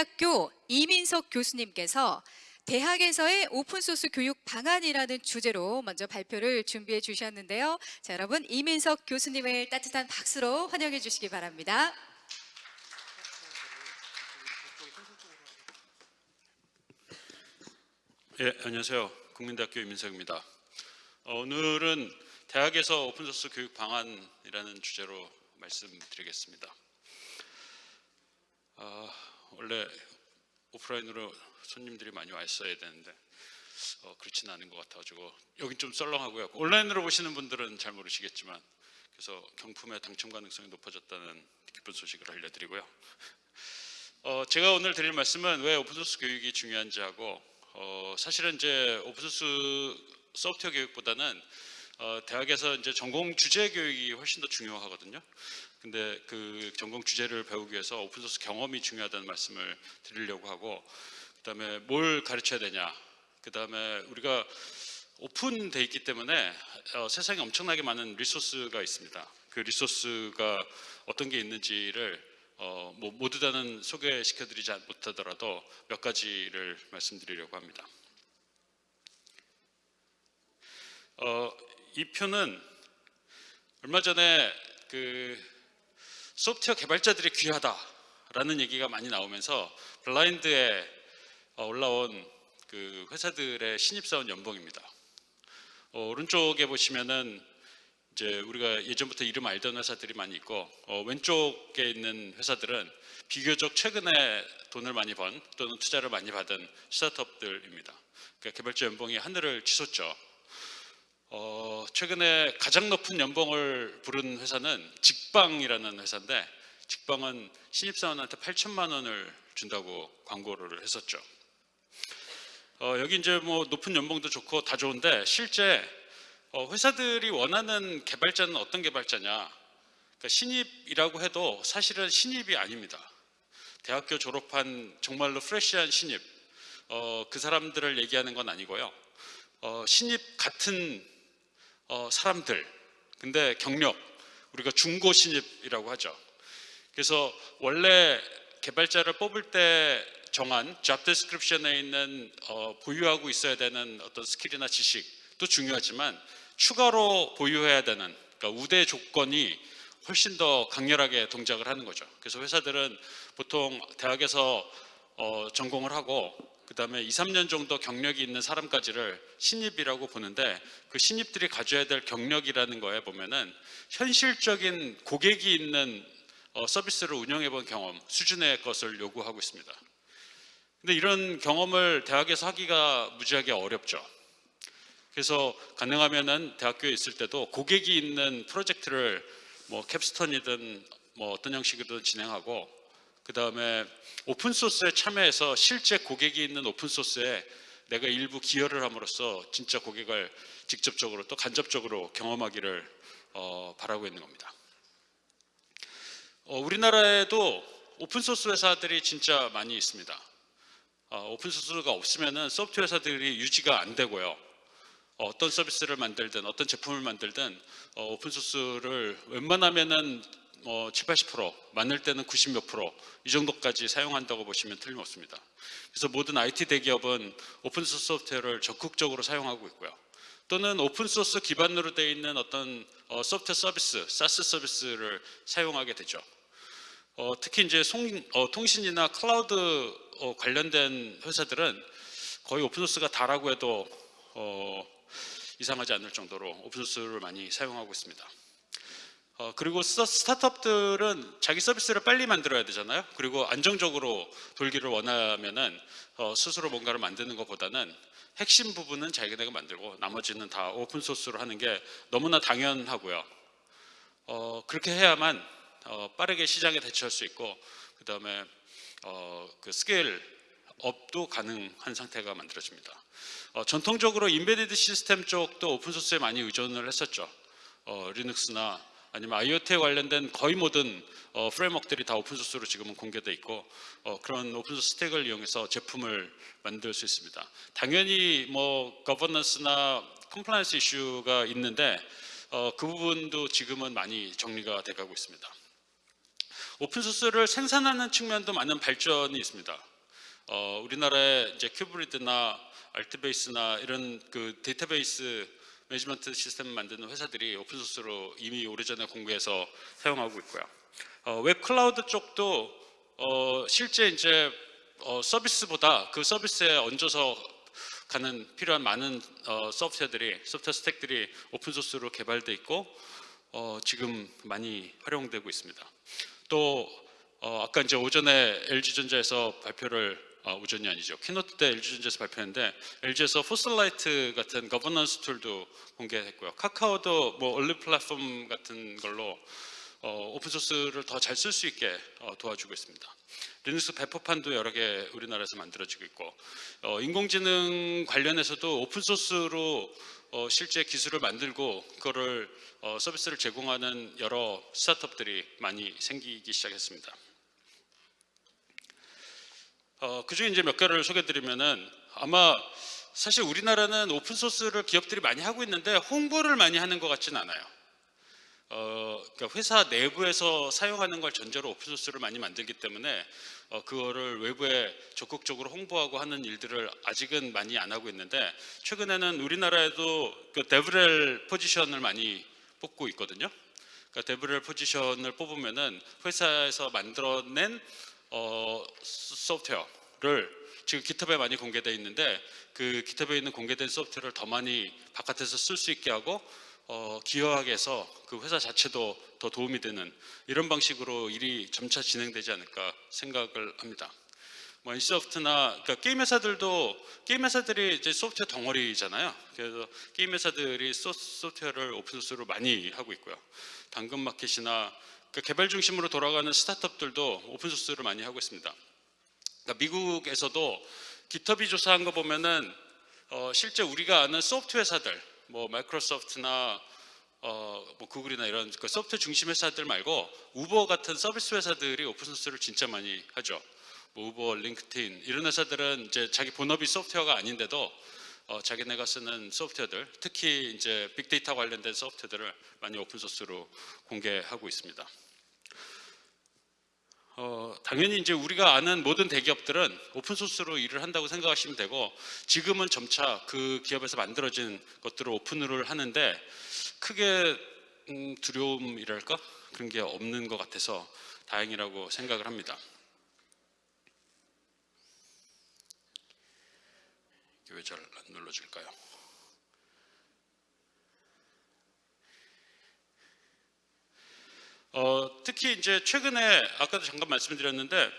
국민대학교 이민석 교수님께서 대학에서의 오픈소스 교육 방안이라는 주제로 먼저 발표를 준비해 주셨는데요. 자, 여러분 이민석 교수님을 따뜻한 박수로 환영해 주시기 바랍니다. 예, 안녕하세요. 국민대학교 이민석입니다. 어, 오늘은 대학에서 오픈소스 교육 방안이라는 주제로 말씀드리겠습니다. 아, 원래 오프라인으로 손님들이 많이 왔어야 되는데 어, 그렇지는 않은 것 같아가지고 여긴 좀 썰렁하고요. 온라인으로 보시는 분들은 잘 모르시겠지만 그래서 경품의 당첨 가능성이 높아졌다는 기쁜 소식을 알려드리고요. 어, 제가 오늘 드릴 말씀은 왜 오픈소스 교육이 중요한지 하고 어, 사실은 이제 오픈소스 소프트웨어 교육보다는 어, 대학에서 이제 전공 주제 교육이 훨씬 더 중요하거든요. 근데 그 전공 주제를 배우기 위해서 오픈소스 경험이 중요하다는 말씀을 드리려고 하고 그 다음에 뭘 가르쳐야 되냐 그 다음에 우리가 오픈돼 있기 때문에 어, 세상에 엄청나게 많은 리소스가 있습니다. 그 리소스가 어떤 게 있는지를 어, 뭐 모두 다는 소개시켜 드리지 못하더라도 몇 가지를 말씀드리려고 합니다. 어, 이 표는 얼마 전에 그 소프트웨어 개발자들이 귀하다라는 얘기가 많이 나오면서 블라인드에 어, 올라온 그 회사들의 신입사원 연봉입니다. 어, 오른쪽에 보시면은 이제 우리가 예전부터 이름 알던 회사들이 많이 있고 어, 왼쪽에 있는 회사들은 비교적 최근에 돈을 많이 번 또는 투자를 많이 받은 스타트업들입니다. 그러니까 개발자 연봉이 하늘을 치솟죠. 어, 최근에 가장 높은 연봉을 부른 회사는 직방이라는 회사인데 직방은 신입사원한테 8천만 원을 준다고 광고를 했었죠. 어, 여기 이제 뭐 높은 연봉도 좋고 다 좋은데 실제 어, 회사들이 원하는 개발자는 어떤 개발자냐? 그러니까 신입이라고 해도 사실은 신입이 아닙니다. 대학교 졸업한 정말로 fresh한 신입, 어, 그 사람들을 얘기하는 건 아니고요. 어, 신입 같은 어, 사람들, 근데 경력, 우리가 중고 신입이라고 하죠. 그래서 원래 개발자를 뽑을 때 정한 job description에 있는 어, 보유하고 있어야 되는 어떤 skill이나 지식도 중요하지만 추가로 보유해야 되는 그러니까 우대 조건이 훨씬 더 강렬하게 동작을 하는 거죠. 그래서 회사들은 보통 대학에서 어, 전공을 하고 그 다음에 2, 3년 정도 경력이 있는 사람까지를 신입이라고 보는데 그 신입들이 가져야 될 경력이라는 거에 보면은 현실적인 고객이 있는 어, 서비스를 운영해 본 경험 수준의 것을 요구하고 있습니다. 근데 이런 경험을 대학에서 하기가 무지하게 어렵죠. 그래서 가능하면은 대학교에 있을 때도 고객이 있는 프로젝트를 뭐 캡스톤이든 뭐 어떤 형식으로든 진행하고 그 다음에 오픈소스에 참여해서 실제 고객이 있는 오픈소스에 내가 일부 기여를 함으로써 진짜 고객을 직접적으로 또 간접적으로 경험하기를 어, 바라고 있는 겁니다. 어, 우리나라에도 오픈소스 회사들이 진짜 많이 있습니다. 어, 오픈소스가 없으면 소프트웨어 회사들이 유지가 안 되고요. 어떤 서비스를 만들든 어떤 제품을 만들든 어, 오픈소스를 웬만하면은 뭐 7, 80% 많을 때는 90 몇 프로 이 정도까지 사용한다고 보시면 틀림없습니다. 그래서 모든 IT 대기업은 오픈소스 소프트웨어를 적극적으로 사용하고 있고요. 또는 오픈소스 기반으로 되어 있는 어떤 어, 소프트웨어 서비스, SaaS 서비스를 사용하게 되죠. 어, 특히 이제 송, 어, 통신이나 클라우드 어, 관련된 회사들은 거의 오픈소스가 다라고 해도 어, 이상하지 않을 정도로 오픈소스를 많이 사용하고 있습니다. 어, 그리고 스타트업들은 자기 서비스를 빨리 만들어야 되잖아요. 그리고 안정적으로 돌기를 원하면은 어, 스스로 뭔가를 만드는 것보다는 핵심 부분은 자기네가 만들고 나머지는 다 오픈 소스로 하는 게 너무나 당연하고요. 어, 그렇게 해야만 어, 빠르게 시장에 대처할 수 있고 그 다음에 어, 그 scale up도 가능한 상태가 만들어집니다. 어, 전통적으로 embedded 시스템 쪽도 오픈 소스에 많이 의존을 했었죠. 어, 리눅스나 아니면 IoT에 관련된 거의 모든 어, framework들이 다 오픈소스로 지금은 공개돼 있고 어, 그런 오픈소스 stack을 이용해서 제품을 만들 수 있습니다. 당연히 뭐 governance나 compliance 이슈가 있는데 어, 그 부분도 지금은 많이 정리가 돼가고 있습니다. 오픈 소스를 생산하는 측면도 많은 발전이 있습니다. 어, 우리나라의 이제 CUBRID나 Altibase나 이런 그 데이터베이스 management 시스템 만드는 회사들이 오픈 소스로 이미 오래전에 공개해서 사용하고 있고요. 어, 웹 클라우드 쪽도 어, 실제 이제 어, 서비스보다 그 서비스에 얹어서 가는 필요한 많은 어, 소프트웨어들이 소프트웨어 stack들이 오픈 소스로 개발돼 있고 어, 지금 많이 활용되고 있습니다. 또 어, 아까 이제 오전에 LG전자에서 발표를 아, 오전이 아니죠. keynote 때 LG전자에서 발표했는데 LG에서 FOSSLight 같은 governance tool도 공개했고요. 카카오도 뭐 올리브 플랫폼 같은 걸로 어, 오픈 소스를 더 잘 쓸 수 있게 어, 도와주고 있습니다. 리눅스 배포판도 여러 개 우리나라에서 만들어지고 있고 어, 인공지능 관련해서도 오픈 소스로 어, 실제 기술을 만들고 그거를 어, 서비스를 제공하는 여러 스타트업들이 많이 생기기 시작했습니다. 어, 그 중에 이제 몇 개를 소개드리면은 아마 사실 우리나라는 오픈 소스를 기업들이 많이 하고 있는데 홍보를 많이 하는 것 같지는 않아요. 어, 그러니까 회사 내부에서 사용하는 걸 전제로 오픈 소스를 많이 만들기 때문에 어, 그거를 외부에 적극적으로 홍보하고 하는 일들을 아직은 많이 안 하고 있는데 최근에는 우리나라에도 그 데브렐 포지션을 많이 뽑고 있거든요. 그러니까 데브렐 포지션을 뽑으면은 회사에서 만들어낸 어, 소프트웨어를 지금 GitHub에 많이 공개되어 있는데 그 GitHub에 있는 공개된 소프트웨어를 더 많이 바깥에서 쓸 수 있게 하고 어, 기여하게 해서 그 회사 자체도 더 도움이 되는 이런 방식으로 일이 점차 진행되지 않을까 생각을 합니다. 뭐 엔씨소프트나 그러니까 게임 회사들도 게임 회사들이 이제 소프트웨어 덩어리잖아요. 그래서 게임 회사들이 소, 소프트웨어를 오픈 소스로 많이 하고 있고요. 당근 마켓이나 그 개발 중심으로 돌아가는 스타트업들도 오픈 소스를 많이 하고 있습니다. 그러니까 미국에서도 GitHub이 조사한 거 보면은 어, 실제 우리가 아는 소프트웨어 회사들, 뭐 마이크로소프트나 어, 뭐 구글이나 이런 그 소프트웨어 중심 회사들 말고 우버 같은 서비스 회사들이 오픈 소스를 진짜 많이 하죠. 뭐 우버, 링크드인 이런 회사들은 이제 자기 본업이 소프트웨어가 아닌데도 어, 자기네가 쓰는 소프트웨어들, 특히 이제 빅데이터 관련된 소프트웨어들을 많이 오픈 소스로 공개하고 있습니다. 어, 당연히 이제 우리가 아는 모든 대기업들은 오픈 소스로 일을 한다고 생각하시면 되고 지금은 점차 그 기업에서 만들어진 것들을 오픈을 하는데 크게 음, 두려움이랄까 그런 게 없는 것 같아서 다행이라고 생각을 합니다. 이게 왜 잘 안 눌러질까요? 어, 특히 이제 최근에 아까도 잠깐 말씀드렸는데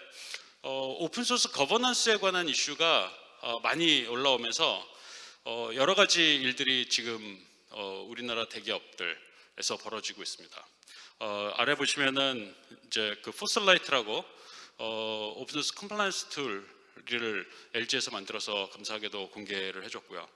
어, 오픈 소스 governance에 관한 이슈가 어, 많이 올라오면서 어, 여러 가지 일들이 지금 어, 우리나라 대기업들에서 벌어지고 있습니다. 어, 아래 보시면은 이제 그 FOSSLight라고 어, 오픈 소스 compliance tool 을 LG에서 만들어서 감사하게도 공개를 해줬고요.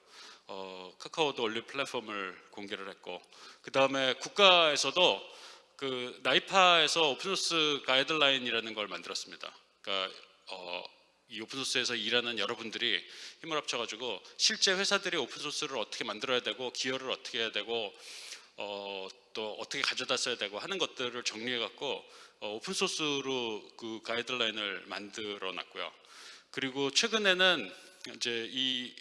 어, 카카오도 올리브 플랫폼을 공개를 했고 그 다음에 국가에서도 그 나이파에서 오픈소스 가이드라인이라는 걸 만들었습니다. 그러니까 어, 이 오픈소스에서 일하는 여러분들이 힘을 합쳐가지고 실제 회사들이 오픈소스를 어떻게 만들어야 되고 기여를 어떻게 해야 되고 어, 또 어떻게 가져다 써야 되고 하는 것들을 정리해갖고 어, 오픈소스로 그 가이드라인을 만들어 놨고요. 그리고 최근에는 이제 이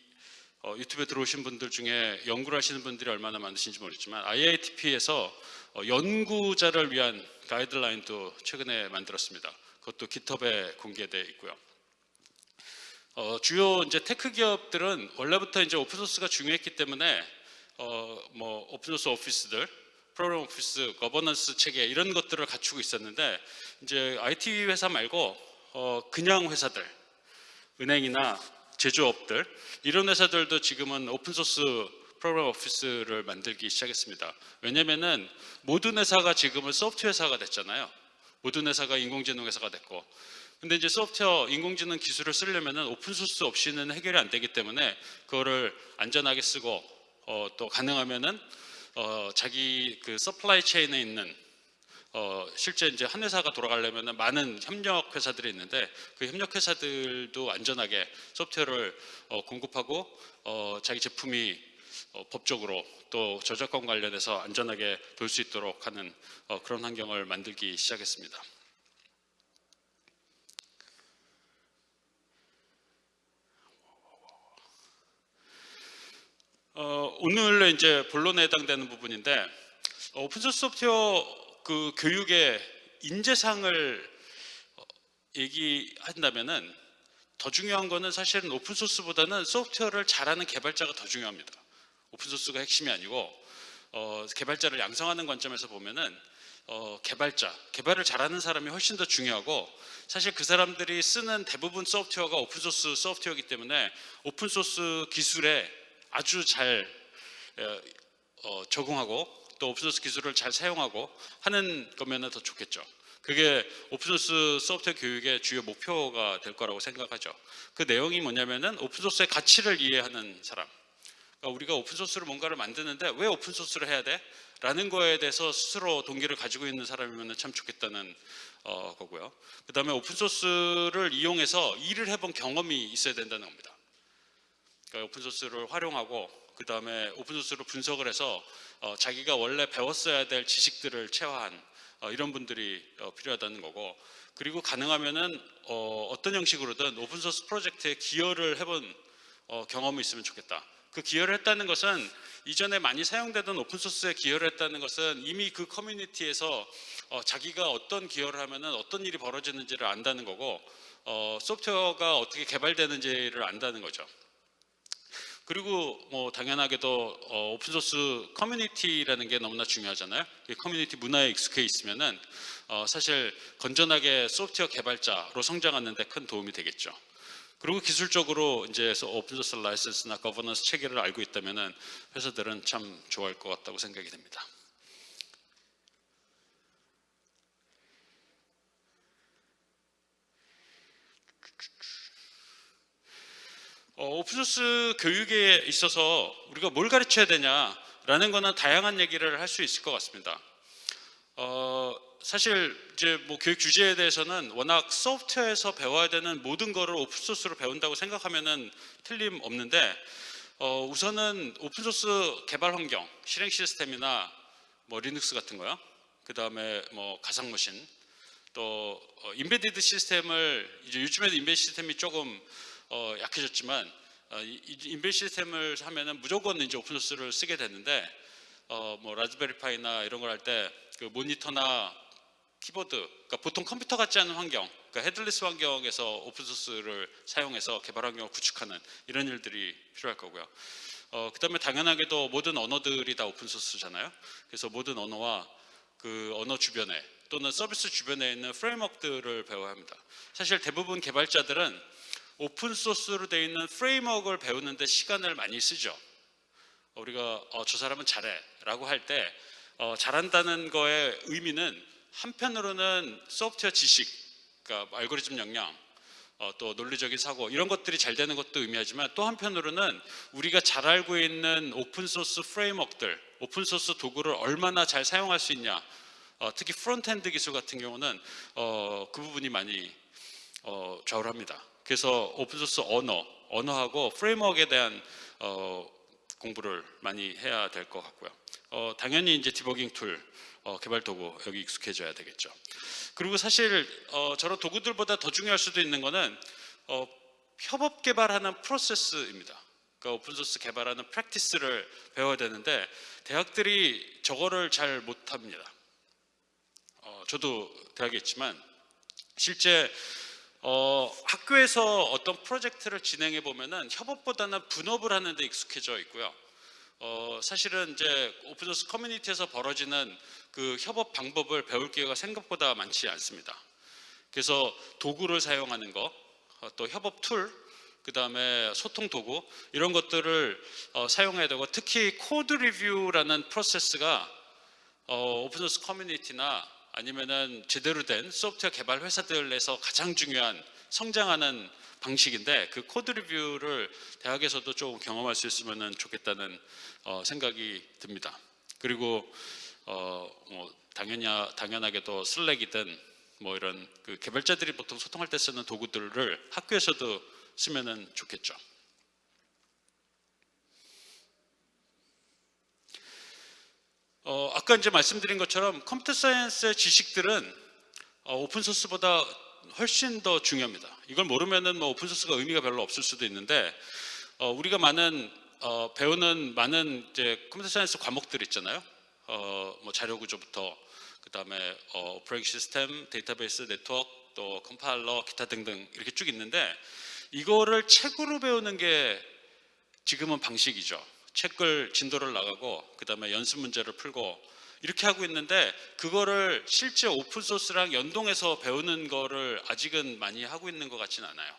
어, 유튜브에 들어오신 분들 중에 연구를 하시는 분들이 얼마나 많으신지 모르겠지만 IITP에서 어, 연구자를 위한 가이드라인도 최근에 만들었습니다. 그것도 GitHub에 공개되어 있고요. 어, 주요 이제 tech 기업들은 원래부터 이제 오픈 소스가 중요했기 때문에 어, 뭐 오픈 소스 오피스들, 프로그램 오피스, 거버넌스 체계 이런 것들을 갖추고 있었는데 이제 IT 회사 말고 어, 그냥 회사들, 은행이나 제조업들 이런 회사들도 지금은 오픈 소스 프로그램 오피스를 만들기 시작했습니다. 왜냐면은 모든 회사가 지금은 소프트웨어 회사가 됐잖아요. 모든 회사가 인공지능 회사가 됐고 근데 이제 소프트웨어 인공지능 기술을 쓰려면은 오픈 소스 없이는 해결이 안 되기 때문에 그거를 안전하게 쓰고 어, 또 가능하면은 어, 자기 그 supply chain에 있는 어, 실제 이제 한 회사가 돌아가려면 많은 협력 회사들이 있는데 그 협력 회사들도 안전하게 소프트웨어를 어, 공급하고 어, 자기 제품이 어, 법적으로 또 저작권 관련해서 안전하게 볼 수 있도록 하는 어, 그런 환경을 만들기 시작했습니다. 어, 오늘 이제 본론에 해당되는 부분인데 오픈소스 소프트웨어 그 교육의 인재상을 어, 얘기한다면은 더 중요한 거는 사실은 오픈소스보다는 소프트웨어를 잘하는 개발자가 더 중요합니다. 오픈소스가 핵심이 아니고 어, 개발자를 양성하는 관점에서 보면은 어, 개발자, 개발을 잘하는 사람이 훨씬 더 중요하고 사실 그 사람들이 쓰는 대부분 소프트웨어가 오픈소스 소프트웨어이기 때문에 오픈소스 기술에 아주 잘 어, 어, 적응하고 또 오픈소스 기술을 잘 사용하고 하는 거면 더 좋겠죠. 그게 오픈소스 소프트웨어 교육의 주요 목표가 될 거라고 생각하죠. 그 내용이 뭐냐면은 오픈소스의 가치를 이해하는 사람. 그러니까 우리가 오픈소스로 뭔가를 만드는데 왜 오픈소스를 해야 돼? 라는 거에 대해서 스스로 동기를 가지고 있는 사람이면 참 좋겠다는 어, 거고요. 그 다음에 오픈소스를 이용해서 일을 해본 경험이 있어야 된다는 겁니다. 그러니까 오픈소스를 활용하고 그 다음에 오픈소스로 분석을 해서 어, 자기가 원래 배웠어야 될 지식들을 체화한 어, 이런 분들이 어, 필요하다는 거고 그리고 가능하면은 어, 어떤 형식으로든 오픈소스 프로젝트에 기여를 해본 어, 경험이 있으면 좋겠다. 그 기여를 했다는 것은 이전에 많이 사용되던 오픈소스에 기여를 했다는 것은 이미 그 커뮤니티에서 어, 자기가 어떤 기여를 하면은 어떤 일이 벌어지는지를 안다는 거고 어, 소프트웨어가 어떻게 개발되는지를 안다는 거죠. 그리고 뭐 당연하게도 어, 오픈소스 커뮤니티라는 게 너무나 중요하잖아요. 이 커뮤니티 문화에 익숙해 있으면은 어, 사실 건전하게 소프트웨어 개발자로 성장하는 데 큰 도움이 되겠죠. 그리고 기술적으로 이제 오픈소스 라이센스나 거버넌스 체계를 알고 있다면은 회사들은 참 좋아할 것 같다고 생각이 됩니다. 어, open source 교육에 있어서 우리가 뭘 가르쳐야 되냐라는 거는 다양한 얘기를 할 수 있을 것 같습니다. 어, 사실 이제 뭐 교육 주제에 대해서는 워낙 소프트웨어에서 배워야 되는 모든 거를 open source로 배운다고 생각하면은 틀림없는데 어, 우선은 open source 개발 환경, 실행 시스템이나 뭐 리눅스 같은 거요. 그 다음에 뭐 가상 machine, 또 어, embedded 시스템을 이제 요즘에도 embedded 시스템이 조금 어, 약해졌지만 어, embedded 시스템을 하면은 무조건 이제 open source를 쓰게 되는데 어, 뭐 라즈베리파이나 이런 걸 할 때 그 모니터나 키보드, 그러니까 보통 컴퓨터 같지 않은 환경, 그러니까 headless 환경에서 open source를 사용해서 개발 환경을 구축하는 이런 일들이 필요할 거고요. 어, 그 다음에 당연하게도 모든 언어들이 다 open source잖아요. 그래서 모든 언어와 그 언어 주변에 또는 서비스 주변에 있는 framework들을 배워야 합니다. 사실 대부분 개발자들은 open source로 되어 있는 framework를 배우는데 시간을 많이 쓰죠. 우리가 어, 저 사람은 잘해 라고 할때 어, 잘한다는 거의 의미는 한편으로는 소프트웨어 지식, 그러니까 알고리즘 역량, 어, 또 논리적인 사고 이런 것들이 잘 되는 것도 의미하지만 또 한편으로는 우리가 잘 알고 있는 open source framework들, open source 도구를 얼마나 잘 사용할 수 있냐. 어, 특히 frontend 기술 같은 경우는 어, 그 부분이 많이 어, 좌우를 합니다. 그래서 open source 언어, 언어하고 framework에 대한 어, 공부를 많이 해야 될 것 같고요. 어, 당연히 이제 디버깅 툴, 어, 개발 도구 여기 익숙해져야 되겠죠. 그리고 사실 어, 저런 도구들보다 더 중요할 수도 있는 거는 어, 협업 개발하는 프로세스입니다. 그러니까 open source 개발하는 practice를 배워야 되는데 대학들이 저거를 잘 못합니다. 어, 저도 대학에 있지만 실제 어, 학교에서 어떤 프로젝트를 진행해 보면은 협업보다는 분업을 하는 데 익숙해져 있고요. 어, 사실은 이제 open source 커뮤니티에서 벌어지는 그 협업 방법을 배울 기회가 생각보다 많지 않습니다. 그래서 도구를 사용하는 거, 어, 또 협업 툴, 그 다음에 소통 도구 이런 것들을 어, 사용해야 되고 특히 code review라는 프로세스가 어, open source 커뮤니티나 아니면은 제대로 된 소프트웨어 개발 회사들에서 가장 중요한 성장하는 방식인데 그 code review를 대학에서도 좀 경험할 수 있으면 좋겠다는 어, 생각이 듭니다. 그리고 어, 뭐 당연히 당연하게도 슬랙이든 뭐 이런 그 개발자들이 보통 소통할 때 쓰는 도구들을 학교에서도 쓰면은 좋겠죠. 어, 아까 이제 말씀드린 것처럼 computer science의 지식들은 어, open source보다 훨씬 더 중요합니다. 이걸 모르면은 뭐 open source가 의미가 별로 없을 수도 있는데 어, 우리가 많은 어, 배우는 많은 이제 computer science 과목들 있잖아요. 어, 뭐 자료 구조부터 그 다음에 어, operating system, 데이터베이스, 네트워크, 또 컴파일러, 기타 등등 이렇게 쭉 있는데 이거를 책으로 배우는 게 지금은 방식이죠. 책을 진도를 나가고 그 다음에 연습 문제를 풀고 이렇게 하고 있는데 그거를 실제 open source랑 연동해서 배우는 거를 아직은 많이 하고 있는 것 같지는 않아요.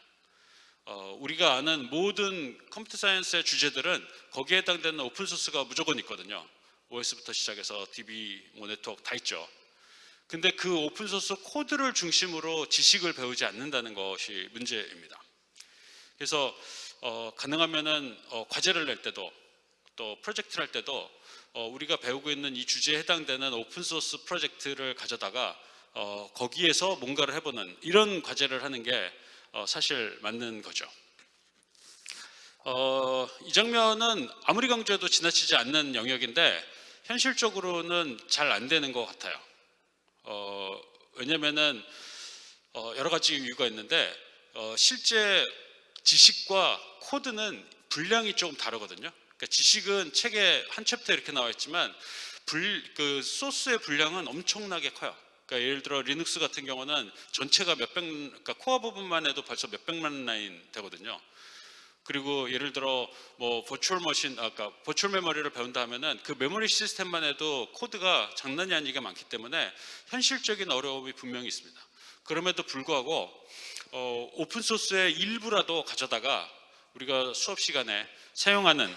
어, 우리가 아는 모든 computer science의 주제들은 거기에 해당되는 open source가 무조건 있거든요. OS부터 시작해서 DB, 뭐 네트워크 다 있죠. 근데 그 open source 코드를 중심으로 지식을 배우지 않는다는 것이 문제입니다. 그래서 어, 가능하면은 어, 과제를 낼 때도 또 프로젝트를 할 때도 어, 우리가 배우고 있는 이 주제에 해당되는 open source 프로젝트를 가져다가 어, 거기에서 뭔가를 해보는 이런 과제를 하는 게 어, 사실 맞는 거죠. 어, 이 장면은 아무리 강조해도 지나치지 않는 영역인데 현실적으로는 잘 안 되는 것 같아요. 어, 왜냐면은 어, 여러 가지 이유가 있는데 어, 실제 지식과 코드는 분량이 조금 다르거든요. 그러니까 지식은 책에 한 챕터 이렇게 나와 있지만 불, 그 소스의 분량은 엄청나게 커요. 그러니까 예를 들어 리눅스 같은 경우는 전체가 몇백, 그러니까 코어 부분만 해도 벌써 몇백만 라인 되거든요. 그리고 예를 들어 뭐 virtual machine 아까 virtual memory를 배운다 하면은 그 메모리 시스템만 해도 코드가 장난이 아니게 많기 때문에 현실적인 어려움이 분명히 있습니다. 그럼에도 불구하고 어, open source의 일부라도 가져다가 우리가 수업 시간에 사용하는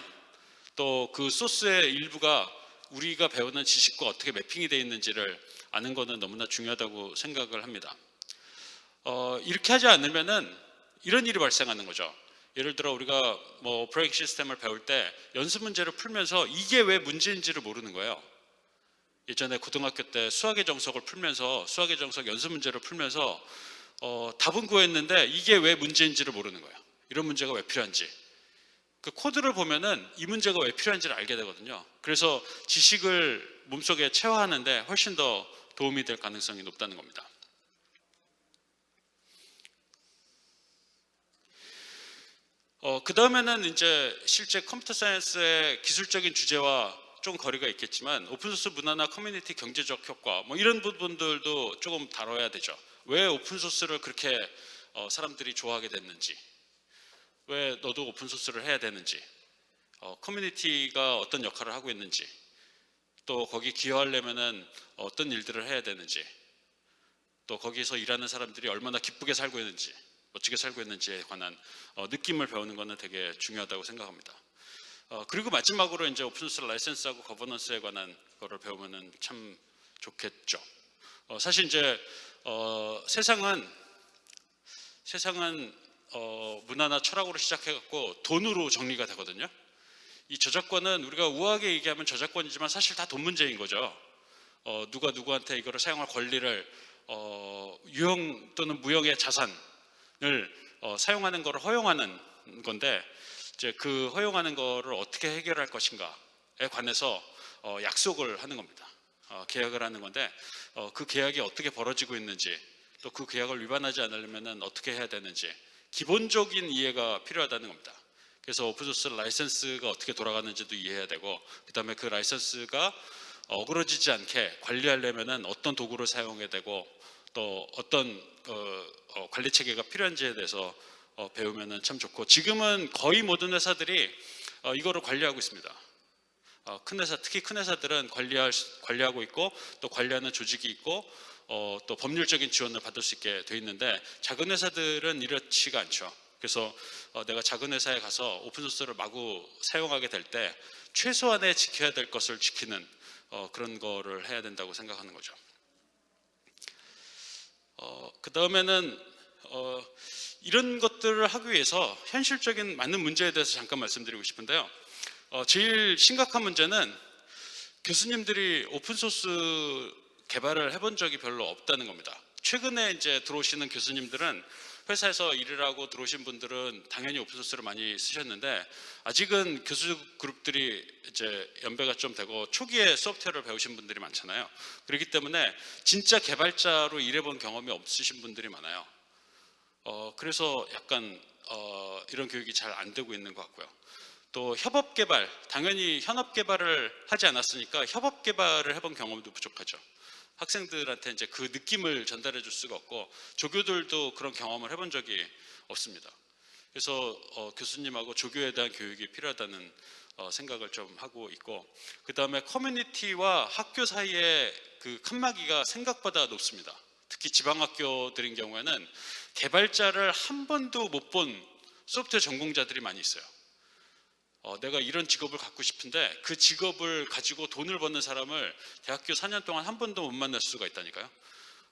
또 그 소스의 일부가 우리가 배우는 지식과 어떻게 mapping이 되어 있는지를 아는 것은 너무나 중요하다고 생각을 합니다. 어, 이렇게 하지 않으면은 이런 일이 발생하는 거죠. 예를 들어 우리가 뭐 operating system을 배울 때 연습 문제를 풀면서 이게 왜 문제인지를 모르는 거예요. 예전에 고등학교 때 수학의 정석을 풀면서 수학의 정석 연습 문제를 풀면서 어, 답은 구했는데 이게 왜 문제인지를 모르는 거예요. 이런 문제가 왜 필요한지. 그 코드를 보면은 이 문제가 왜 필요한지를 알게 되거든요. 그래서 지식을 몸속에 체화하는데 훨씬 더 도움이 될 가능성이 높다는 겁니다. 어, 그 다음에는 이제 실제 computer science의 기술적인 주제와 좀 거리가 있겠지만 오픈소스 문화나 커뮤니티 경제적 효과 뭐 이런 부분들도 조금 다뤄야 되죠. 왜 오픈소스를 그렇게 어, 사람들이 좋아하게 됐는지, 왜 너도 오픈소스를 해야 되는지, 어, 커뮤니티가 어떤 역할을 하고 있는지, 또 거기 기여하려면은 어떤 일들을 해야 되는지, 또 거기서 일하는 사람들이 얼마나 기쁘게 살고 있는지, 멋지게 살고 있는지에 관한 어, 느낌을 배우는 것은 되게 중요하다고 생각합니다. 어, 그리고 마지막으로 이제 오픈소스 라이센스하고 거버넌스에 관한 거를 배우면은 참 좋겠죠. 어, 사실 이제 어, 세상은 세상은 어, 문화나 철학으로 시작해갖고 돈으로 정리가 되거든요. 이 저작권은 우리가 우아하게 얘기하면 저작권이지만 사실 다 돈 문제인 거죠. 어, 누가 누구한테 이거를 사용할 권리를 어, 유형 또는 무형의 자산을 어, 사용하는 것을 허용하는 건데 이제 그 허용하는 것을 어떻게 해결할 것인가에 관해서 어, 약속을 하는 겁니다. 어, 계약을 하는 건데 어, 그 계약이 어떻게 벌어지고 있는지 또 그 계약을 위반하지 않으려면 어떻게 해야 되는지 기본적인 이해가 필요하다는 겁니다. 그래서 오픈소스 라이센스가 어떻게 돌아가는지도 이해해야 되고 그 다음에 그 라이센스가 어그러지지 않게 관리하려면 어떤 도구를 사용해야 되고 또 어떤 어, 어, 관리 체계가 필요한지에 대해서 어, 배우면 참 좋고 지금은 거의 모든 회사들이 어, 이거를 관리하고 있습니다. 어, 큰 회사 특히 큰 회사들은 관리할, 관리하고 있고 또 관리하는 조직이 있고 어, 또 법률적인 지원을 받을 수 있게 돼 있는데 작은 회사들은 이렇지가 않죠. 그래서 어, 내가 작은 회사에 가서 오픈소스를 마구 사용하게 될 때 최소한의 지켜야 될 것을 지키는 어, 그런 거를 해야 된다고 생각하는 거죠. 어, 그 다음에는 어, 이런 것들을 하기 위해서 현실적인 많은 문제에 대해서 잠깐 말씀드리고 싶은데요. 어, 제일 심각한 문제는 교수님들이 오픈소스 개발을 해본 적이 별로 없다는 겁니다. 최근에 이제 들어오시는 교수님들은 회사에서 일을 하고 들어오신 분들은 당연히 오픈소스를 많이 쓰셨는데 아직은 교수 그룹들이 이제 연배가 좀 되고 초기에 소프트웨어를 배우신 분들이 많잖아요. 그렇기 때문에 진짜 개발자로 일해본 경험이 없으신 분들이 많아요. 어, 그래서 약간 어, 이런 교육이 잘 안 되고 있는 것 같고요. 또 협업 개발, 당연히 현업 개발을 하지 않았으니까 협업 개발을 해본 경험도 부족하죠. 학생들한테 이제 그 느낌을 전달해 줄 수가 없고 조교들도 그런 경험을 해본 적이 없습니다. 그래서 어, 교수님하고 조교에 대한 교육이 필요하다는 어, 생각을 좀 하고 있고 그 다음에 커뮤니티와 학교 사이의 그 칸막이가 생각보다 높습니다. 특히 지방학교들인 경우에는 개발자를 한 번도 못 본 소프트웨어 전공자들이 많이 있어요. 어, 내가 이런 직업을 갖고 싶은데 그 직업을 가지고 돈을 버는 사람을 대학교 4년 동안 한 번도 못 만날 수가 있다니까요.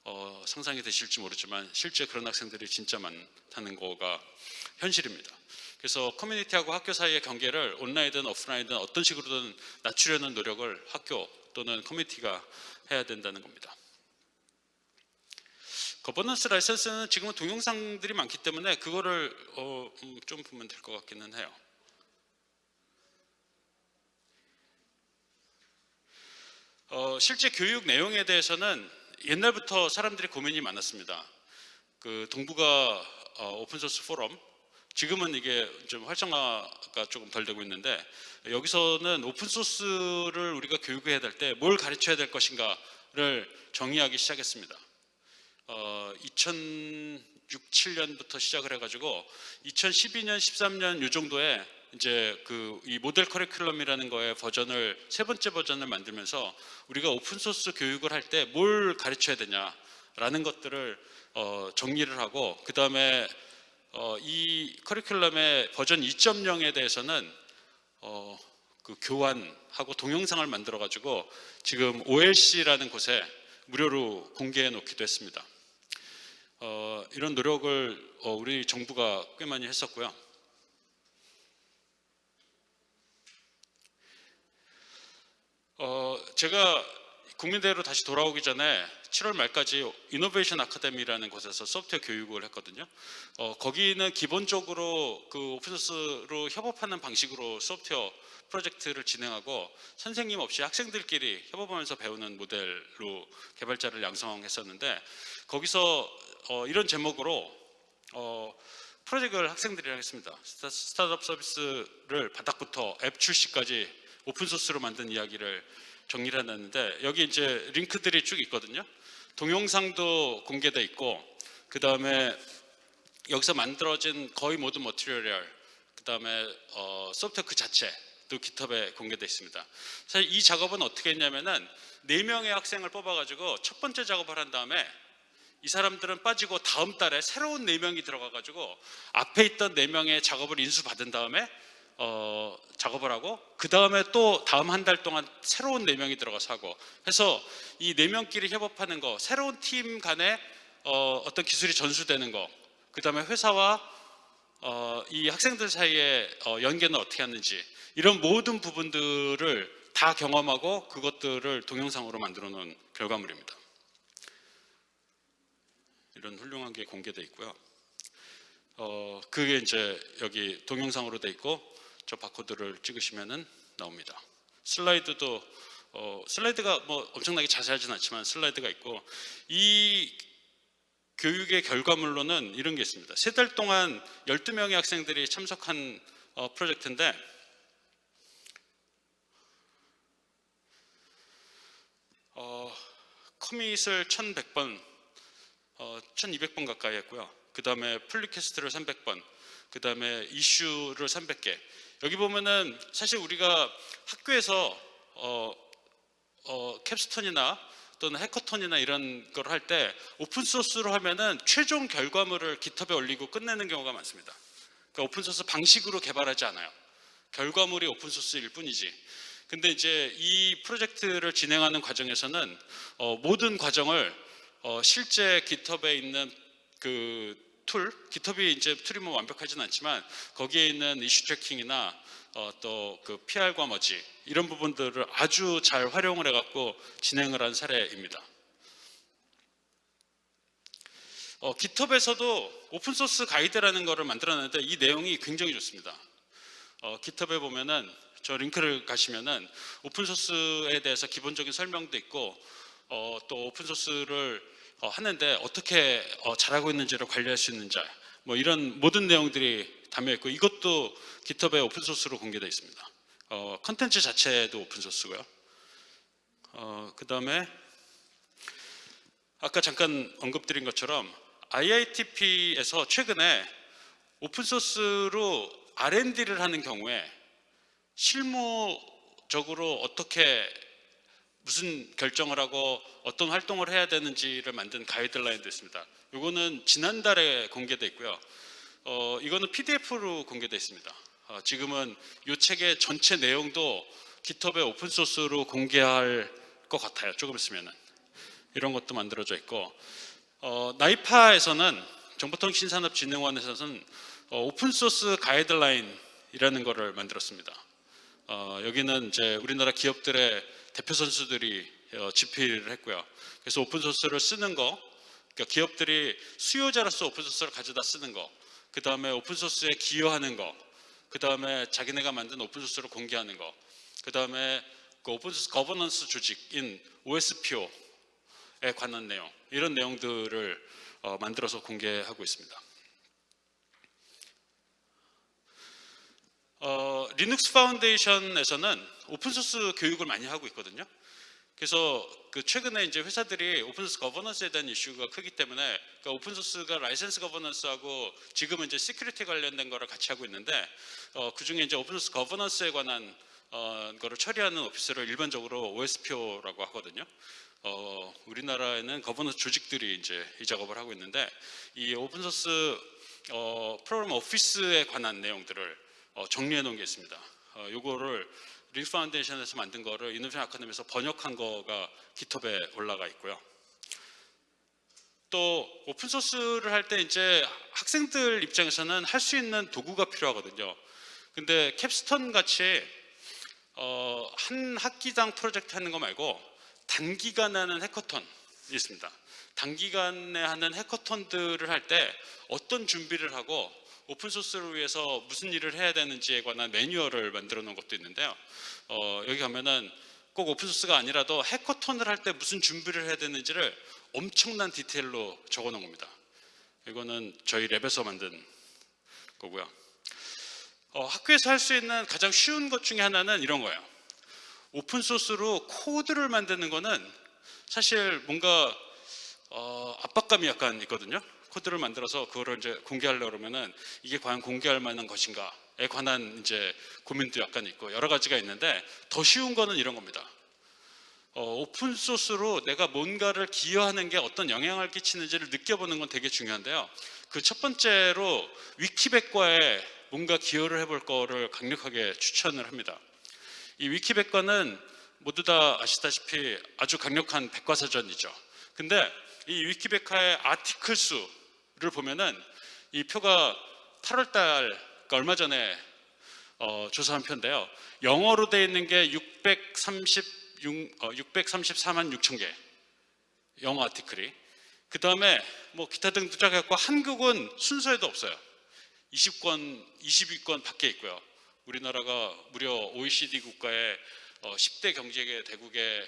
어, 상상이 되실지 모르지만 실제 그런 학생들이 진짜 많다는 거가 현실입니다. 그래서 커뮤니티하고 학교 사이의 경계를 온라인이든 오프라인이든 어떤 식으로든 낮추려는 노력을 학교 또는 커뮤니티가 해야 된다는 겁니다. 거버넌스 라이센스는 지금은 동영상들이 많기 때문에 그거를 어, 음, 좀 보면 될 것 같기는 해요. 어, 실제 교육 내용에 대해서는 옛날부터 사람들이 고민이 많았습니다. 그 어, 오픈소스 포럼 지금은 이게 좀 활성화가 조금 덜 되고 있는데 여기서는 오픈소스를 우리가 교육해야 될 때 뭘 가르쳐야 될 것인가를 정의하기 시작했습니다. 어, 2006, 7년부터 시작을 해가지고 2012년, 13년 요 정도에 이제 그 이 모델 커리큘럼이라는 거의 버전을 세 번째 버전을 만들면서 우리가 오픈 소스 교육을 할 때 뭘 가르쳐야 되냐라는 것들을 어, 정리를 하고 그 다음에 어, 이 커리큘럼의 버전 2.0에 대해서는 어, 그 교환하고 동영상을 만들어 가지고 지금 OLC라는 곳에 무료로 공개해 놓기도 했습니다. 어, 이런 노력을 어, 우리 정부가 꽤 많이 했었고요. 어, 제가 국민대로 다시 돌아오기 전에 7월 말까지 이노베이션 아카데미라는 곳에서 소프트웨어 교육을 했거든요. 어, 거기는 기본적으로 그 오픈소스로 협업하는 방식으로 소프트웨어 프로젝트를 진행하고 선생님 없이 학생들끼리 협업하면서 배우는 모델로 개발자를 양성했었는데 거기서 어, 이런 제목으로 어, 프로젝트를 학생들이랑 했습니다. 스타- 스타트업 서비스를 바닥부터 앱 출시까지 오픈소스로 만든 이야기를 정리를 해놨는데 여기 이제 링크들이 쭉 있거든요. 동영상도 공개돼 있고 그 다음에 여기서 만들어진 거의 모든 머티리얼 그 다음에 어, 소프트웨어 그 자체도 깃허브에 공개돼 있습니다. 사실 이 작업은 어떻게 했냐면은 네 명의 학생을 뽑아가지고 첫 번째 작업을 한 다음에 이 사람들은 빠지고 다음 달에 새로운 네 명이 들어가가지고 앞에 있던 네 명의 작업을 인수 받은 다음에 어, 작업을 하고 그 다음에 또 다음 한 달 동안 새로운 네 명이 들어가서 하고 해서 이 네 명끼리 협업하는 거 새로운 팀 간에 어, 어떤 기술이 전수되는 거그 다음에 회사와 어, 이 학생들 사이의 어, 연계는 어떻게 하는지 이런 모든 부분들을 다 경험하고 그것들을 동영상으로 만들어 놓은 결과물입니다. 이런 훌륭한 게 공개돼 있고요. 어, 그게 이제 여기 동영상으로 돼 있고 저 바코드를 찍으시면은 나옵니다. 슬라이드도 어, 슬라이드가 뭐 엄청나게 자세하진 않지만 슬라이드가 있고 이 교육의 결과물로는 이런 게 있습니다. 세 달 동안 12명의 학생들이 참석한 어, 프로젝트인데 어, 커밋을 1100번 어, 1200번 가까이 했고요. 그 다음에 플리캐스트를 300번, 그 다음에 이슈를 300개. 여기 보면은 사실 우리가 학교에서 어, 어, 캡스톤이나 또는 해커톤이나 이런 걸 할 때 오픈소스로 하면은 최종 결과물을 깃허브에 올리고 끝내는 경우가 많습니다. 그러니까 오픈소스 방식으로 개발하지 않아요. 결과물이 오픈소스일 뿐이지. 근데 이제 이 프로젝트를 진행하는 과정에서는 어, 모든 과정을 어, 실제 깃허브에 있는 그 툴, GitHub이 이제 툴이 뭐 완벽하진 않지만 거기에 있는 issue tracking이나 어, 또그 PR과 머지 이런 부분들을 아주 잘 활용을 해갖고 진행을 한 사례입니다. 어, GitHub에서도 오픈소스 가이드라는 거를 만들어냈는데 이 내용이 굉장히 좋습니다. 어, GitHub에 보면은 저 링크를 가시면은 오픈소스에 대해서 기본적인 설명도 있고 어, 또 오픈소스를 어, 하는데 어떻게 어, 잘하고 있는지를 관리할 수 있는지 뭐 이런 모든 내용들이 다 담겨 있고 이것도 GitHub에 오픈 소스로 공개되어 있습니다. 어, 컨텐츠 자체도 오픈 소스고요. 어, 그다음에 아까 잠깐 언급드린 것처럼 IITP에서 최근에 오픈 소스로 R&D를 하는 경우에 실무적으로 어떻게 무슨 결정을 하고 어떤 활동을 해야 되는지를 만든 가이드라인도 있습니다. 이거는 지난달에 공개돼 있고요. 어, 이거는 PDF로 공개돼 있습니다. 어, 지금은 이 책의 전체 내용도 GitHub에 오픈 소스로 공개할 것 같아요. 조금 있으면은 이런 것도 만들어져 있고 어, 나이파에서는 정보통신산업진흥원에서는 어, 오픈 소스 가이드라인이라는 것을 만들었습니다. 어, 여기는 이제 우리나라 기업들의 대표 선수들이 어, 집필을 했고요. 그래서 오픈 소스를 쓰는 거, 그러니까 기업들이 수요자로서 오픈 소스를 가져다 쓰는 거, 그 다음에 오픈 소스에 기여하는 거, 그 다음에 자기네가 만든 오픈 소스를 공개하는 거, 그 다음에 그 오픈 소스 거버넌스 조직인 OSPO에 관한 내용, 이런 내용들을 어, 만들어서 공개하고 있습니다. 어, Linux Foundation에서는 오픈소스 교육을 많이 하고 있거든요. 그래서 그 최근에 이제 회사들이 오픈소스 거버넌스에 대한 이슈가 크기 때문에 그러니까 오픈소스가 라이센스 거버넌스하고 지금은 이제 security 관련된 거를 같이 하고 있는데 어, 그 중에 이제 오픈소스 거버넌스에 관한 어, 거를 처리하는 오피스를 일반적으로 OSPO라고 하거든요. 어, 우리나라에는 거버넌스 조직들이 이제 이 작업을 하고 있는데 이 open source 어, program office에 관한 내용들을 어, 정리해 놓은 게 있습니다. 어, 요거를 리 파운데이션에서 만든 거를 이노베이션 아카데미에서 번역한 거가 GitHub에 올라가 있고요. 또 오픈 소스를 할 때 이제 학생들 입장에서는 할 수 있는 도구가 필요하거든요. 근데 capstone 같이 어, 한 학기당 프로젝트 하는 거 말고 단기간에 하는 해커톤이 있습니다. 단기간에 하는 해커톤들을 할 때 어떤 준비를 하고 오픈 소스를 위해서 무슨 일을 해야 되는지에 관한 매뉴얼을 만들어 놓은 것도 있는데요. 어, 여기 가면은 꼭 오픈 소스가 아니라도 해커톤을 할 때 무슨 준비를 해야 되는지를 엄청난 디테일로 적어 놓은 겁니다. 이거는 저희 랩에서 만든 거고요. 어, 학교에서 할 수 있는 가장 쉬운 것 중에 하나는 이런 거예요. 오픈 소스로 코드를 만드는 거는 사실 뭔가 어, 압박감이 약간 있거든요. 코드를 만들어서 그거를 이제 공개하려고 그러면은 이게 과연 공개할 만한 것인가에 관한 이제 고민도 약간 있고 여러 가지가 있는데 더 쉬운 거는 이런 겁니다. 어, 오픈 소스로 내가 뭔가를 기여하는 게 어떤 영향을 끼치는지를 느껴보는 건 되게 중요한데요. 그 첫 번째로 위키백과에 뭔가 기여를 해볼 거를 강력하게 추천을 합니다. 이 위키백과는 모두 다 아시다시피 아주 강력한 백과사전이죠. 근데 이 위키백과의 아티클 수를 보면은 이 표가 8월 달 그러니까 얼마 전에 어, 조사한 표인데요. 영어로 되어 있는 게 636, 어, 634만 6천 개 영어 아티클이 그 다음에 뭐 기타 등등 쫙 해갖고 한국은 순서에도 없어요. 20권, 22권 밖에 있고요. 우리나라가 무려 OECD 국가의 어, 10대 경제 대국의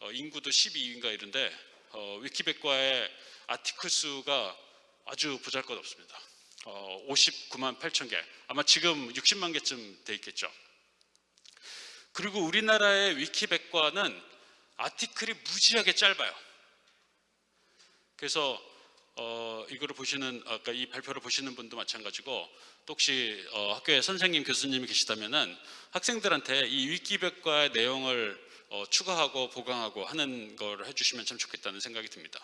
어, 인구도 12위인가 이런데 어, 위키백과의 아티클 수가 아주 보잘것없습니다. 어, 59만 8천 개. 아마 지금 60만 개쯤 돼 있겠죠. 그리고 우리나라의 위키백과는 아티클이 무지하게 짧아요. 그래서 어, 이거를 보시는 아까 이 발표를 보시는 분도 마찬가지고 또 혹시 어, 학교에 선생님 교수님이 계시다면은 학생들한테 이 위키백과의 내용을 어, 추가하고 보강하고 하는 걸 해주시면 참 좋겠다는 생각이 듭니다.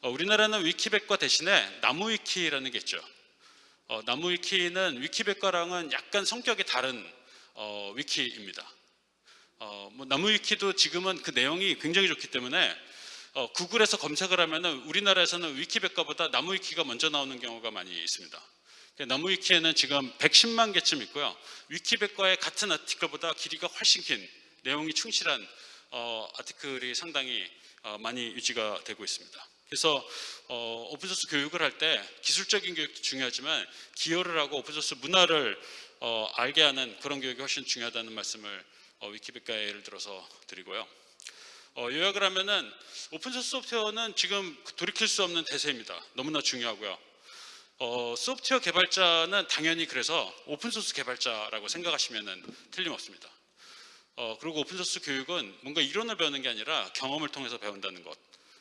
어, 우리나라는 위키백과 대신에 나무위키라는 게 있죠. 어, 나무위키는 위키백과랑은 약간 성격이 다른 어, 위키입니다. 어, 뭐 나무위키도 지금은 그 내용이 굉장히 좋기 때문에 어, 구글에서 검색을 하면은 우리나라에서는 위키백과보다 나무위키가 먼저 나오는 경우가 많이 있습니다. 나무위키에는 지금 110만 개쯤 있고요. 위키백과의 같은 아티클보다 길이가 훨씬 긴 내용이 충실한 어, 아티클이 상당히 어, 많이 유지가 되고 있습니다. 그래서 어, 오픈소스 교육을 할 때 기술적인 교육도 중요하지만 기여를 하고 오픈소스 문화를 어, 알게 하는 그런 교육이 훨씬 중요하다는 말씀을 어, 위키백과에 예를 들어서 드리고요. 어, 요약을 하면은 오픈소스 소프트웨어는 지금 돌이킬 수 없는 대세입니다. 너무나 중요하고요. 어, 소프트웨어 개발자는 당연히 그래서 오픈소스 개발자라고 생각하시면 틀림없습니다. 어, 그리고 오픈소스 교육은 뭔가 이론을 배우는 게 아니라 경험을 통해서 배운다는 것.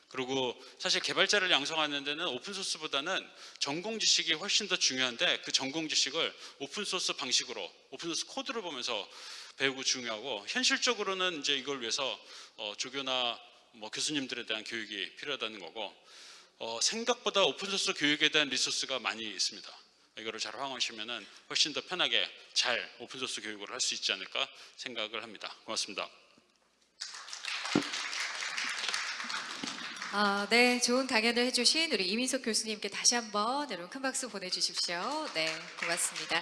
그리고 사실 개발자를 양성하는 데는 오픈소스보다는 전공 지식이 훨씬 더 중요한데 그 전공 지식을 오픈소스 방식으로 오픈소스 코드를 보면서 배우고 중요하고 현실적으로는 이제 이걸 위해서 어, 조교나 뭐 교수님들에 대한 교육이 필요하다는 거고 어, 생각보다 오픈소스 교육에 대한 리소스가 많이 있습니다. 이거를 잘 활용하시면 훨씬 더 편하게 잘 오픈소스 교육을 할 수 있지 않을까 생각을 합니다. 고맙습니다. 아, 네, 좋은 강연을 해주신 우리 이민석 교수님께 다시 한번 여러분 큰 박수 보내주십시오. 네, 고맙습니다.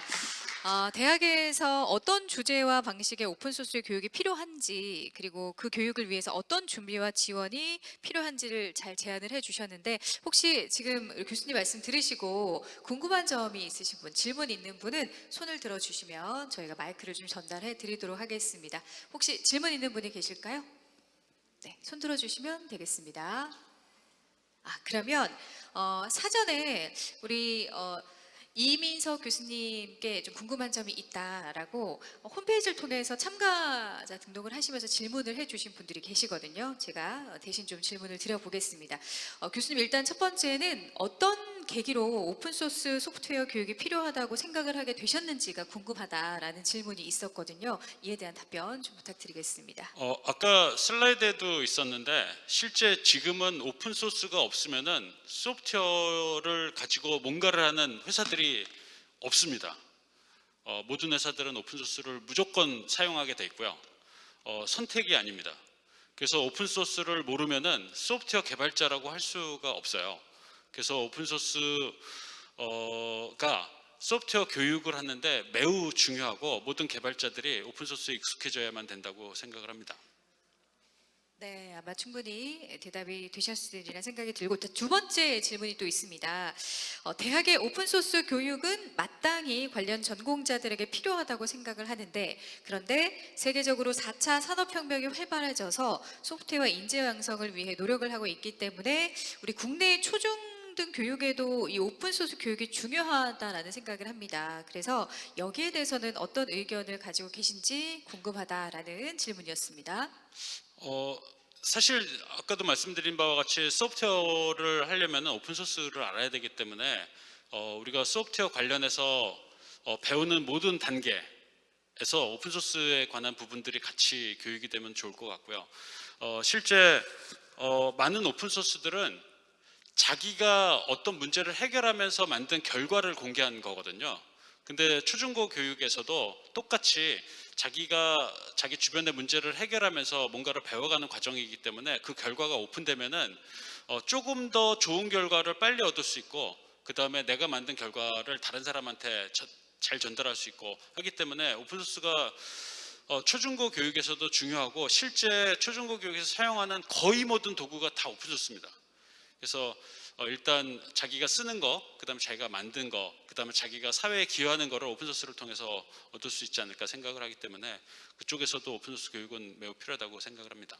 아, 대학에서 어떤 주제와 방식의 오픈소스 교육이 필요한지 그리고 그 교육을 위해서 어떤 준비와 지원이 필요한지를 잘 제안을 해주셨는데 혹시 지금 교수님 말씀 들으시고 궁금한 점이 있으신 분, 질문 있는 분은 손을 들어주시면 저희가 마이크를 좀 전달해 드리도록 하겠습니다. 혹시 질문 있는 분이 계실까요? 네, 손 들어주시면 되겠습니다. 아, 그러면 어, 사전에 우리 어, 이민석 교수님께 좀 궁금한 점이 있다라고 어, 홈페이지를 통해서 참가자 등록을 하시면서 질문을 해주신 분들이 계시거든요. 제가 어, 대신 좀 질문을 드려보겠습니다. 어, 교수님 일단 첫 번째는 어떤 계기로 오픈소스 소프트웨어 교육이 필요하다고 생각을 하게 되셨는지가 궁금하다라는 질문이 있었거든요. 이에 대한 답변 좀 부탁드리겠습니다. 어, 아까 슬라이드에도 있었는데 실제 지금은 오픈 소스가 없으면은 소프트웨어를 가지고 뭔가를 하는 회사들이 없습니다. 어, 모든 회사들은 오픈 소스를 무조건 사용하게 돼 있고요. 어, 선택이 아닙니다. 그래서 오픈 소스를 모르면은 소프트웨어 개발자라고 할 수가 없어요. 그래서 오픈 소스가 소프트웨어 교육을 하는데 매우 중요하고 모든 개발자들이 오픈 소스에 익숙해져야만 된다고 생각을 합니다. 네, 아마 충분히 대답이 되셨으리라 생각이 들고 두 번째 질문이 또 있습니다. 어, 대학의 오픈소스 교육은 마땅히 관련 전공자들에게 필요하다고 생각을 하는데 그런데 세계적으로 4차 산업혁명이 활발해져서 소프트웨어 인재 양성을 위해 노력을 하고 있기 때문에 우리 국내 초중 등 교육에도 이 오픈소스 교육이 중요하다라는 생각을 합니다. 그래서 여기에 대해서는 어떤 의견을 가지고 계신지 궁금하다라는 질문이었습니다. 어, 사실 아까도 말씀드린 바와 같이 소프트웨어를 하려면 오픈 소스를 알아야 되기 때문에 어, 우리가 소프트웨어 관련해서 어, 배우는 모든 단계에서 오픈 소스에 관한 부분들이 같이 교육이 되면 좋을 것 같고요. 어, 실제 어, 많은 오픈 소스들은 자기가 어떤 문제를 해결하면서 만든 결과를 공개한 거거든요. 근데 초중고 교육에서도 똑같이 자기가 자기 주변의 문제를 해결하면서 뭔가를 배워가는 과정이기 때문에 그 결과가 오픈되면은 어, 조금 더 좋은 결과를 빨리 얻을 수 있고 그 다음에 내가 만든 결과를 다른 사람한테 저- 잘 전달할 수 있고 하기 때문에 오픈소스가 어, 초중고 교육에서도 중요하고 실제 초중고 교육에서 사용하는 거의 모든 도구가 다 오픈소스입니다. 그래서 어, 일단 자기가 쓰는 거, 그 다음에 자기가 만든 거, 그 다음에 자기가 사회에 기여하는 거를 오픈소스를 통해서 얻을 수 있지 않을까 생각을 하기 때문에 그쪽에서도 오픈소스 교육은 매우 필요하다고 생각을 합니다.